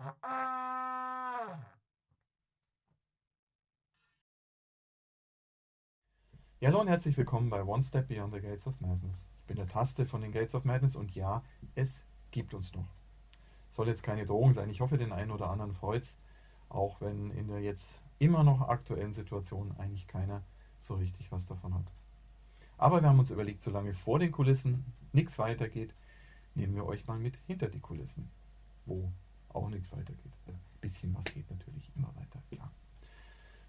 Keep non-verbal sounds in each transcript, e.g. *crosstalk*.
Ja, hallo und herzlich willkommen bei One Step Beyond the Gates of Madness. Ich bin der Taste von den Gates of Madness und ja, es gibt uns noch. Soll jetzt keine Drohung sein. Ich hoffe, den einen oder anderen freut's, auch wenn in der jetzt immer noch aktuellen Situation eigentlich keiner so richtig was davon hat. Aber wir haben uns überlegt, solange vor den Kulissen nichts weitergeht, nehmen wir euch mal mit hinter die Kulissen, wo auch nichts weitergeht. Also ein bisschen was geht natürlich immer weiter, klar.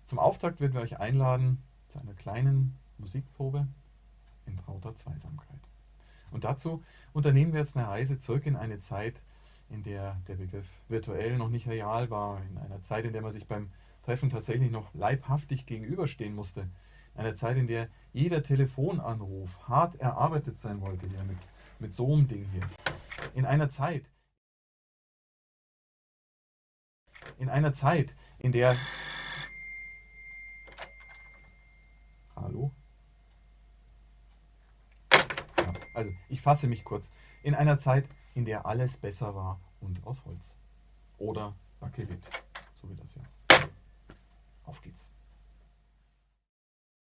Zum Auftakt werden wir euch einladen zu einer kleinen Musikprobe in trauter Zweisamkeit. Und dazu unternehmen wir jetzt eine Reise zurück in eine Zeit, in der der Begriff virtuell noch nicht real war, in einer Zeit, in der man sich beim Treffen tatsächlich noch leibhaftig gegenüberstehen musste, in einer Zeit, in der jeder Telefonanruf hart erarbeitet sein wollte, hier mit, mit so einem Ding hier. In einer Zeit, in einer Zeit, in der Hallo? Ja, also, ich fasse mich kurz. In einer Zeit, in der alles besser war und aus Holz. Oder Bakelit, so wie das ja. Auf geht's.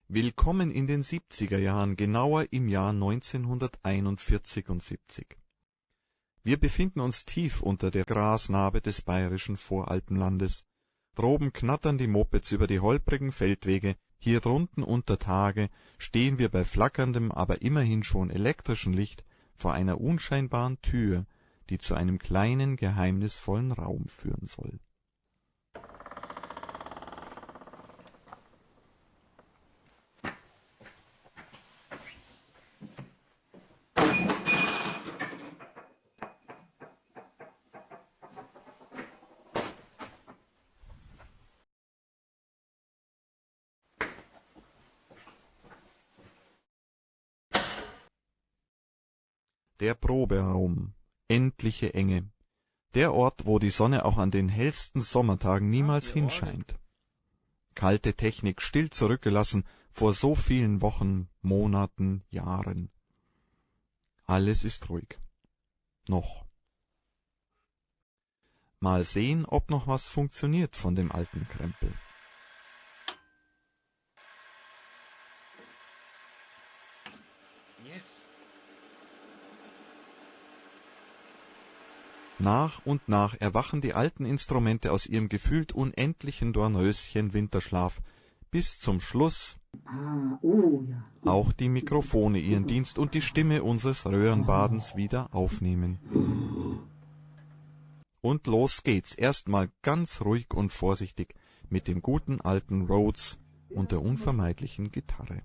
Willkommen in den 70er Jahren, genauer im Jahr 1941 und 70. Wir befinden uns tief unter der Grasnarbe des bayerischen Voralpenlandes. Droben knattern die Mopeds über die holprigen Feldwege, hier drunten unter Tage stehen wir bei flackerndem, aber immerhin schon elektrischen Licht vor einer unscheinbaren Tür, die zu einem kleinen, geheimnisvollen Raum führen soll Der Proberaum. Endliche Enge. Der Ort, wo die Sonne auch an den hellsten Sommertagen niemals hinscheint. Kalte Technik still zurückgelassen vor so vielen Wochen, Monaten, Jahren. Alles ist ruhig. Noch. Mal sehen, ob noch was funktioniert von dem alten Krempel. Nach und nach erwachen die alten Instrumente aus ihrem gefühlt unendlichen Dornröschen-Winterschlaf, bis zum Schluss Ah, oh ja. auch die Mikrofone ihren Dienst und die Stimme unseres Röhrenbadens wieder aufnehmen. Und los geht's, erstmal ganz ruhig und vorsichtig mit dem guten alten Rhodes und der unvermeidlichen Gitarre.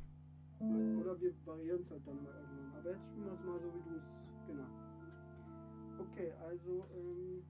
Oder wir variieren es halt dann mal irgendwann. Aber jetzt spielen wir es mal so, wie du es. Genau. Okay, also. Ähm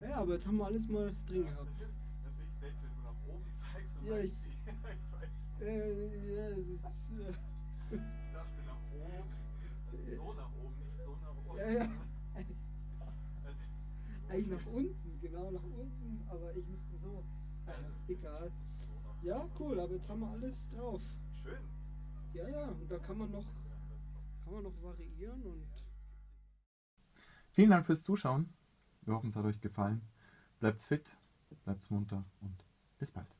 Ja, aber jetzt haben wir alles mal drin gehabt. Das ist natürlich nett, wenn du nach oben zeigst und Ja, ich- *laughs* ich weiß, Äh, ja, das ist. Äh, ich dachte nach oben. Das ist so nach oben, nicht so nach oben. ja, ja. Also, Eigentlich nach unten, genau nach unten, aber ich müsste so. Äh, egal. Ja, cool, aber jetzt haben wir alles drauf. schön. Ja, ja, und da kann man noch, kann man noch variieren und. Vielen Dank fürs Zuschauen. Wir hoffen, es hat euch gefallen. Bleibt's fit, bleibt's munter und bis bald.